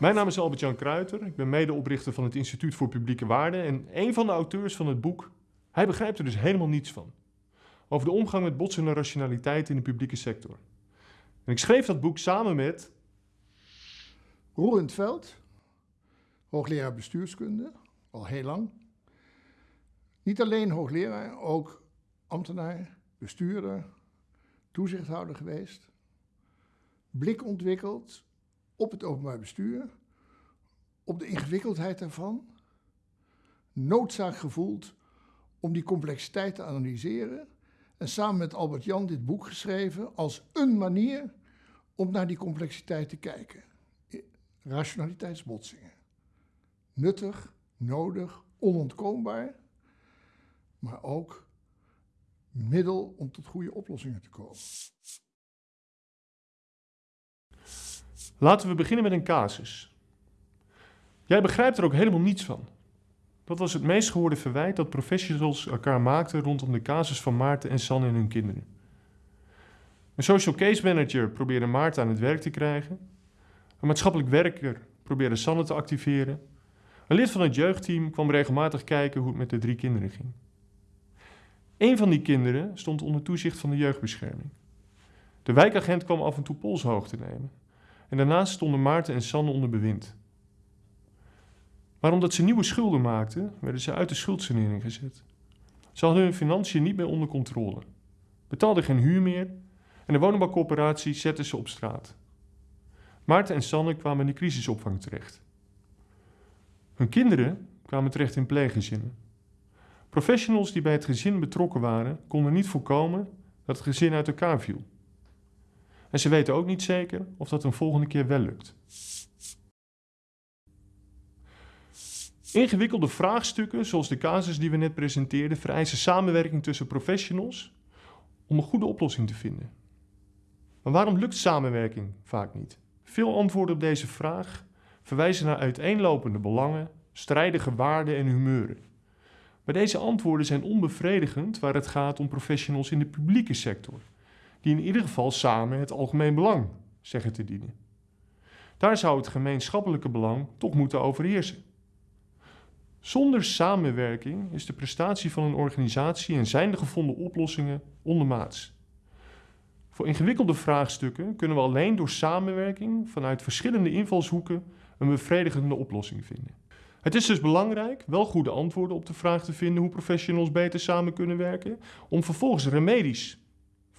Mijn naam is Albert-Jan Kruiter. Ik ben medeoprichter van het Instituut voor Publieke Waarden en een van de auteurs van het boek. Hij begrijpt er dus helemaal niets van. Over de omgang met botsende rationaliteit in de publieke sector. En ik schreef dat boek samen met Roel in het Veld, hoogleraar bestuurskunde, al heel lang. Niet alleen hoogleraar, ook ambtenaar, bestuurder, toezichthouder geweest. Blik ontwikkeld op het openbaar bestuur, op de ingewikkeldheid daarvan. Noodzaak gevoeld om die complexiteit te analyseren. En samen met Albert Jan dit boek geschreven als een manier om naar die complexiteit te kijken. Rationaliteitsbotsingen. Nuttig, nodig, onontkoombaar, maar ook middel om tot goede oplossingen te komen. Laten we beginnen met een casus. Jij begrijpt er ook helemaal niets van. Dat was het meest gehoorde verwijt dat professionals elkaar maakten rondom de casus van Maarten en Sanne en hun kinderen. Een social case manager probeerde Maarten aan het werk te krijgen. Een maatschappelijk werker probeerde Sanne te activeren. Een lid van het jeugdteam kwam regelmatig kijken hoe het met de drie kinderen ging. Een van die kinderen stond onder toezicht van de jeugdbescherming. De wijkagent kwam af en toe polshoogte nemen. En daarnaast stonden Maarten en Sanne onder bewind. Maar omdat ze nieuwe schulden maakten, werden ze uit de schuldsanering gezet. Ze hadden hun financiën niet meer onder controle, betaalden geen huur meer en de woningbouwcoöperatie zette ze op straat. Maarten en Sanne kwamen in de crisisopvang terecht. Hun kinderen kwamen terecht in pleeggezinnen. Professionals die bij het gezin betrokken waren, konden niet voorkomen dat het gezin uit elkaar viel. En ze weten ook niet zeker of dat een volgende keer wel lukt. Ingewikkelde vraagstukken, zoals de casus die we net presenteerden, vereisen samenwerking tussen professionals om een goede oplossing te vinden. Maar waarom lukt samenwerking vaak niet? Veel antwoorden op deze vraag verwijzen naar uiteenlopende belangen, strijdige waarden en humeuren. Maar deze antwoorden zijn onbevredigend waar het gaat om professionals in de publieke sector die in ieder geval samen het algemeen belang zeggen te dienen. Daar zou het gemeenschappelijke belang toch moeten overheersen. Zonder samenwerking is de prestatie van een organisatie en zijn de gevonden oplossingen ondermaats. Voor ingewikkelde vraagstukken kunnen we alleen door samenwerking vanuit verschillende invalshoeken een bevredigende oplossing vinden. Het is dus belangrijk wel goede antwoorden op de vraag te vinden hoe professionals beter samen kunnen werken, om vervolgens remedies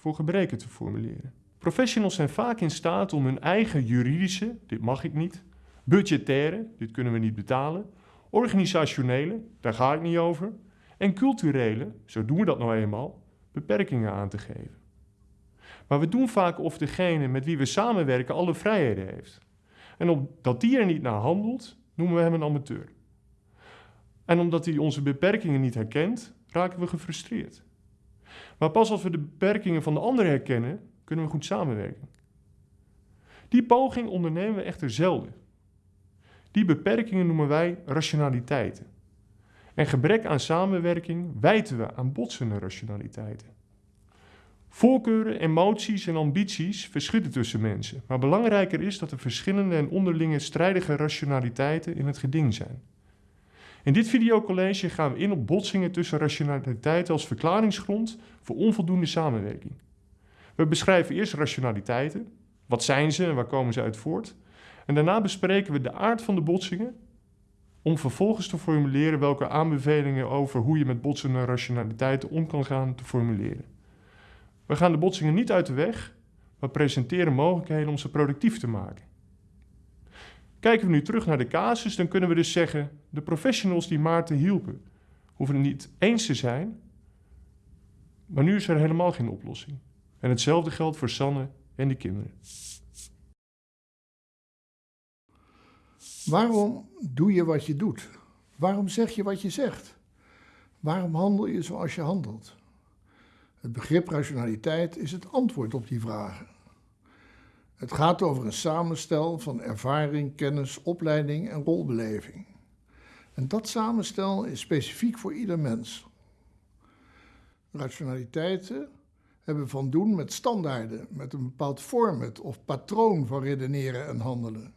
voor gebreken te formuleren. Professionals zijn vaak in staat om hun eigen juridische, dit mag ik niet, budgettaire, dit kunnen we niet betalen, organisationele, daar ga ik niet over, en culturele, zo doen we dat nou eenmaal, beperkingen aan te geven. Maar we doen vaak of degene met wie we samenwerken alle vrijheden heeft. En omdat die er niet naar handelt, noemen we hem een amateur. En omdat hij onze beperkingen niet herkent, raken we gefrustreerd. Maar pas als we de beperkingen van de ander herkennen, kunnen we goed samenwerken. Die poging ondernemen we echter zelden. Die beperkingen noemen wij rationaliteiten. En gebrek aan samenwerking wijten we aan botsende rationaliteiten. Voorkeuren, emoties en ambities verschillen tussen mensen, maar belangrijker is dat er verschillende en onderlinge strijdige rationaliteiten in het geding zijn. In dit videocollege gaan we in op botsingen tussen rationaliteit als verklaringsgrond voor onvoldoende samenwerking. We beschrijven eerst rationaliteiten, wat zijn ze en waar komen ze uit voort. En daarna bespreken we de aard van de botsingen om vervolgens te formuleren welke aanbevelingen over hoe je met botsende rationaliteiten om kan gaan te formuleren. We gaan de botsingen niet uit de weg, maar presenteren mogelijkheden om ze productief te maken. Kijken we nu terug naar de casus, dan kunnen we dus zeggen: de professionals die Maarten hielpen, hoeven het niet eens te zijn, maar nu is er helemaal geen oplossing. En hetzelfde geldt voor Sanne en de kinderen. Waarom doe je wat je doet? Waarom zeg je wat je zegt? Waarom handel je zoals je handelt? Het begrip rationaliteit is het antwoord op die vragen. Het gaat over een samenstel van ervaring, kennis, opleiding en rolbeleving. En dat samenstel is specifiek voor ieder mens. Rationaliteiten hebben van doen met standaarden, met een bepaald format of patroon van redeneren en handelen.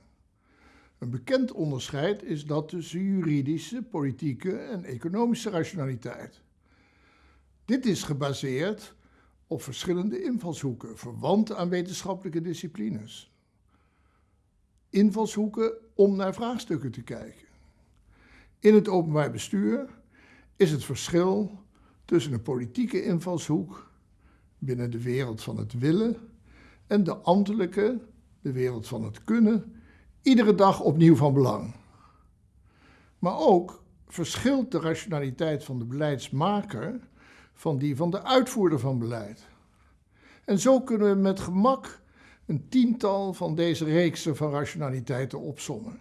Een bekend onderscheid is dat tussen juridische, politieke en economische rationaliteit. Dit is gebaseerd op verschillende invalshoeken, verwant aan wetenschappelijke disciplines. Invalshoeken om naar vraagstukken te kijken. In het openbaar bestuur is het verschil tussen een politieke invalshoek binnen de wereld van het willen en de ambtelijke, de wereld van het kunnen, iedere dag opnieuw van belang. Maar ook verschilt de rationaliteit van de beleidsmaker van die van de uitvoerder van beleid. En zo kunnen we met gemak een tiental van deze reeksen van rationaliteiten opsommen.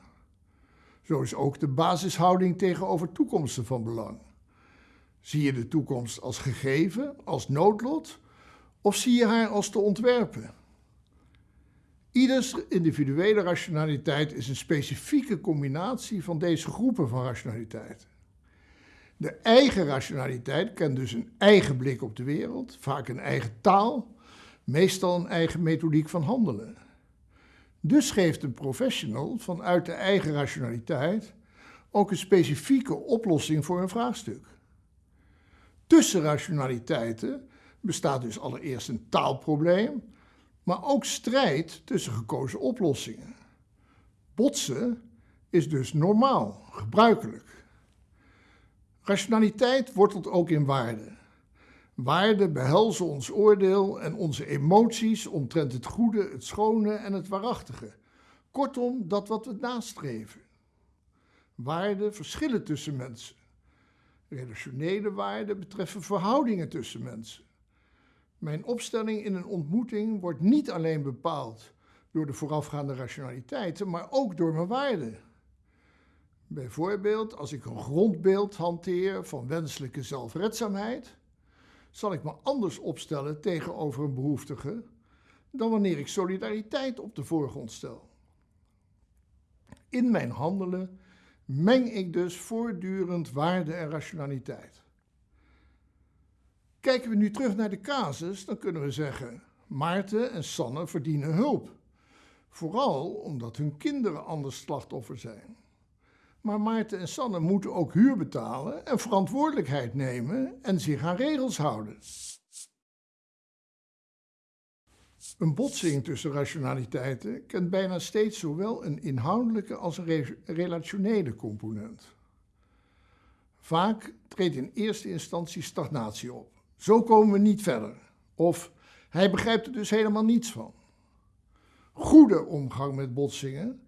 Zo is ook de basishouding tegenover toekomsten van belang. Zie je de toekomst als gegeven, als noodlot, of zie je haar als te ontwerpen? Ieders individuele rationaliteit is een specifieke combinatie van deze groepen van rationaliteit. De eigen rationaliteit kent dus een eigen blik op de wereld, vaak een eigen taal, meestal een eigen methodiek van handelen. Dus geeft een professional vanuit de eigen rationaliteit ook een specifieke oplossing voor een vraagstuk. Tussen rationaliteiten bestaat dus allereerst een taalprobleem, maar ook strijd tussen gekozen oplossingen. Botsen is dus normaal, gebruikelijk. Rationaliteit wortelt ook in waarde. Waarden behelzen ons oordeel en onze emoties omtrent het goede, het schone en het waarachtige. Kortom, dat wat we nastreven. Waarden verschillen tussen mensen. Relationele waarden betreffen verhoudingen tussen mensen. Mijn opstelling in een ontmoeting wordt niet alleen bepaald door de voorafgaande rationaliteiten, maar ook door mijn waarden. Bijvoorbeeld, als ik een grondbeeld hanteer van wenselijke zelfredzaamheid, zal ik me anders opstellen tegenover een behoeftige dan wanneer ik solidariteit op de voorgrond stel. In mijn handelen meng ik dus voortdurend waarde en rationaliteit. Kijken we nu terug naar de casus, dan kunnen we zeggen: Maarten en Sanne verdienen hulp. Vooral omdat hun kinderen anders slachtoffer zijn. Maar Maarten en Sanne moeten ook huur betalen en verantwoordelijkheid nemen en zich aan regels houden. Een botsing tussen rationaliteiten kent bijna steeds zowel een inhoudelijke als een relationele component. Vaak treedt in eerste instantie stagnatie op. Zo komen we niet verder. Of hij begrijpt er dus helemaal niets van. Goede omgang met botsingen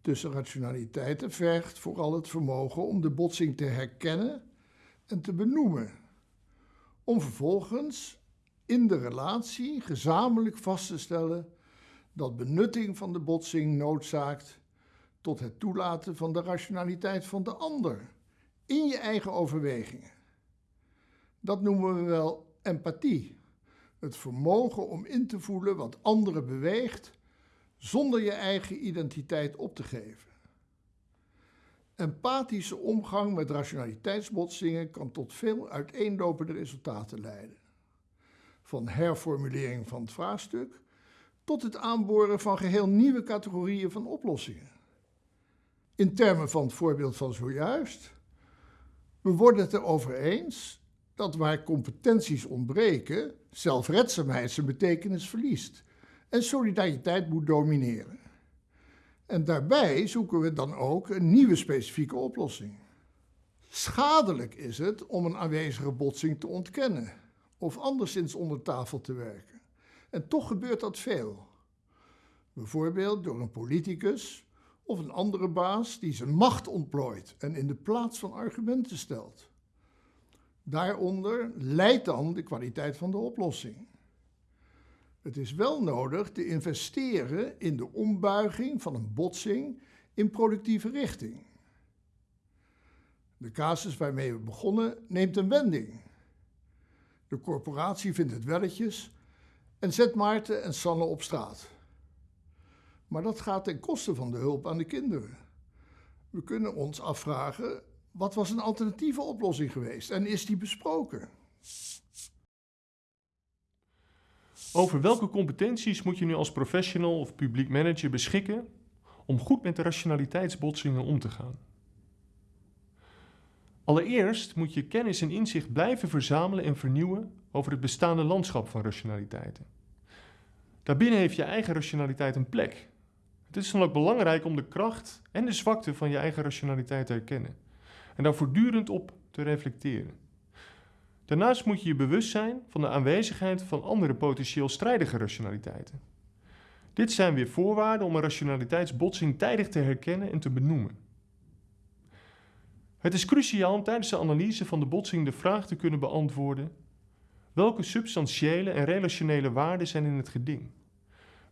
tussen rationaliteiten vergt vooral het vermogen om de botsing te herkennen en te benoemen. Om vervolgens in de relatie gezamenlijk vast te stellen dat benutting van de botsing noodzaakt tot het toelaten van de rationaliteit van de ander in je eigen overwegingen. Dat noemen we wel empathie. Het vermogen om in te voelen wat anderen beweegt zonder je eigen identiteit op te geven. Empathische omgang met rationaliteitsbotsingen kan tot veel uiteenlopende resultaten leiden. Van herformulering van het vraagstuk tot het aanboren van geheel nieuwe categorieën van oplossingen. In termen van het voorbeeld van zojuist, we worden het erover eens dat waar competenties ontbreken, zelfredzaamheid zijn betekenis verliest en solidariteit moet domineren. En daarbij zoeken we dan ook een nieuwe specifieke oplossing. Schadelijk is het om een aanwezige botsing te ontkennen of anderszins onder tafel te werken. En toch gebeurt dat veel. Bijvoorbeeld door een politicus of een andere baas die zijn macht ontplooit en in de plaats van argumenten stelt. Daaronder leidt dan de kwaliteit van de oplossing. Het is wel nodig te investeren in de ombuiging van een botsing in productieve richting. De casus waarmee we begonnen neemt een wending. De corporatie vindt het welletjes en zet Maarten en Sanne op straat. Maar dat gaat ten koste van de hulp aan de kinderen. We kunnen ons afvragen, wat was een alternatieve oplossing geweest en is die besproken? Over welke competenties moet je nu als professional of publiek manager beschikken om goed met de rationaliteitsbotsingen om te gaan. Allereerst moet je kennis en inzicht blijven verzamelen en vernieuwen over het bestaande landschap van rationaliteiten. Daarbinnen heeft je eigen rationaliteit een plek. Het is dan ook belangrijk om de kracht en de zwakte van je eigen rationaliteit te herkennen en daar voortdurend op te reflecteren. Daarnaast moet je je bewust zijn van de aanwezigheid van andere potentieel strijdige rationaliteiten. Dit zijn weer voorwaarden om een rationaliteitsbotsing tijdig te herkennen en te benoemen. Het is cruciaal om tijdens de analyse van de botsing de vraag te kunnen beantwoorden: welke substantiële en relationele waarden zijn in het geding?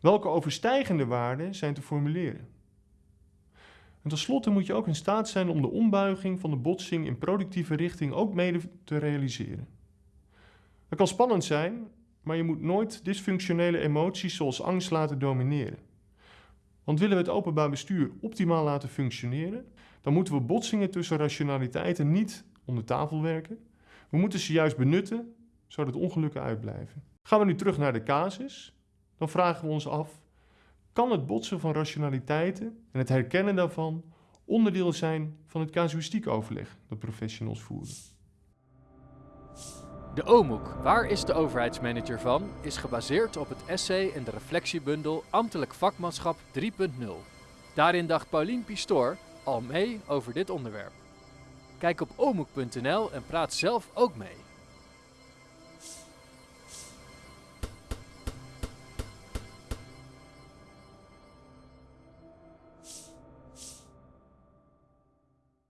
Welke overstijgende waarden zijn te formuleren? En tenslotte moet je ook in staat zijn om de ombuiging van de botsing in productieve richting ook mede te realiseren. Dat kan spannend zijn, maar je moet nooit dysfunctionele emoties zoals angst laten domineren. Want willen we het openbaar bestuur optimaal laten functioneren, dan moeten we botsingen tussen rationaliteiten niet onder tafel werken. We moeten ze juist benutten, zodat ongelukken uitblijven. Gaan we nu terug naar de casus, dan vragen we ons af: kan het botsen van rationaliteiten en het herkennen daarvan onderdeel zijn van het casuïstiek overleg dat professionals voeren? De OMOEK, waar is de overheidsmanager van, is gebaseerd op het essay en de reflectiebundel Ambtelijk Vakmanschap 3.0. Daarin dacht Paulien Pistoor al mee over dit onderwerp. Kijk op omoek.nl en praat zelf ook mee.